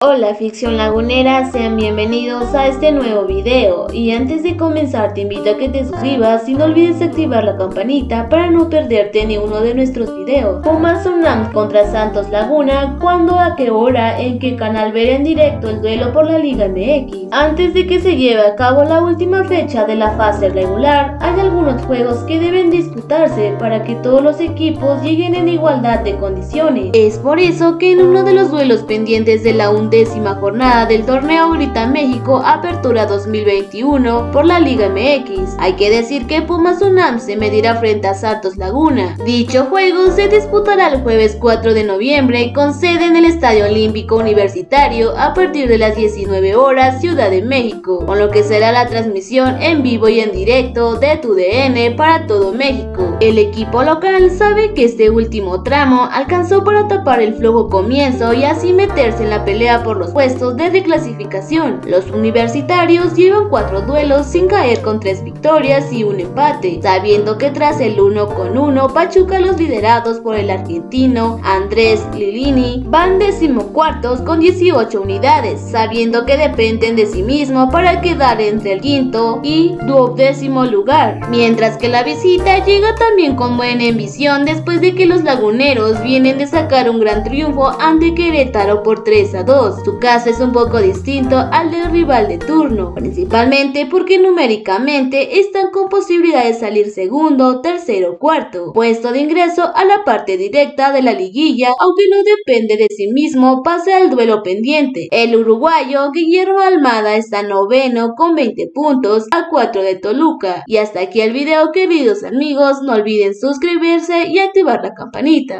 Hola ficción lagunera, sean bienvenidos a este nuevo video y antes de comenzar te invito a que te suscribas y no olvides activar la campanita para no perderte ni uno de nuestros videos. Pumas Unam contra Santos Laguna, ¿cuándo, a qué hora, en qué canal ver en directo el duelo por la Liga MX? Antes de que se lleve a cabo la última fecha de la fase regular, hay algunos juegos que deben disputarse para que todos los equipos lleguen en igualdad de condiciones. Es por eso que en uno de los duelos pendientes de la décima jornada del torneo Grita México Apertura 2021 por la Liga MX. Hay que decir que Pumas UNAM se medirá frente a Santos Laguna. Dicho juego se disputará el jueves 4 de noviembre con sede en el Estadio Olímpico Universitario a partir de las 19 horas Ciudad de México, con lo que será la transmisión en vivo y en directo de tu DN para todo México. El equipo local sabe que este último tramo alcanzó para tapar el flojo comienzo y así meterse en la pelea por los puestos de reclasificación. Los universitarios llevan cuatro duelos sin caer con tres victorias y un empate, sabiendo que tras el uno con uno, Pachuca los liderados por el argentino Andrés Lilini van decimocuartos con 18 unidades, sabiendo que dependen de sí mismo para quedar entre el quinto y duodécimo lugar, mientras que la visita llega también con buena ambición después de que los laguneros vienen de sacar un gran triunfo ante Querétaro por 3 a 2. Su caso es un poco distinto al del rival de turno, principalmente porque numéricamente están con posibilidad de salir segundo, tercero o cuarto, puesto de ingreso a la parte directa de la liguilla, aunque no depende de sí mismo, pase al duelo pendiente. El uruguayo Guillermo Almada está noveno con 20 puntos a 4 de Toluca. Y hasta aquí el video queridos amigos, no olviden suscribirse y activar la campanita.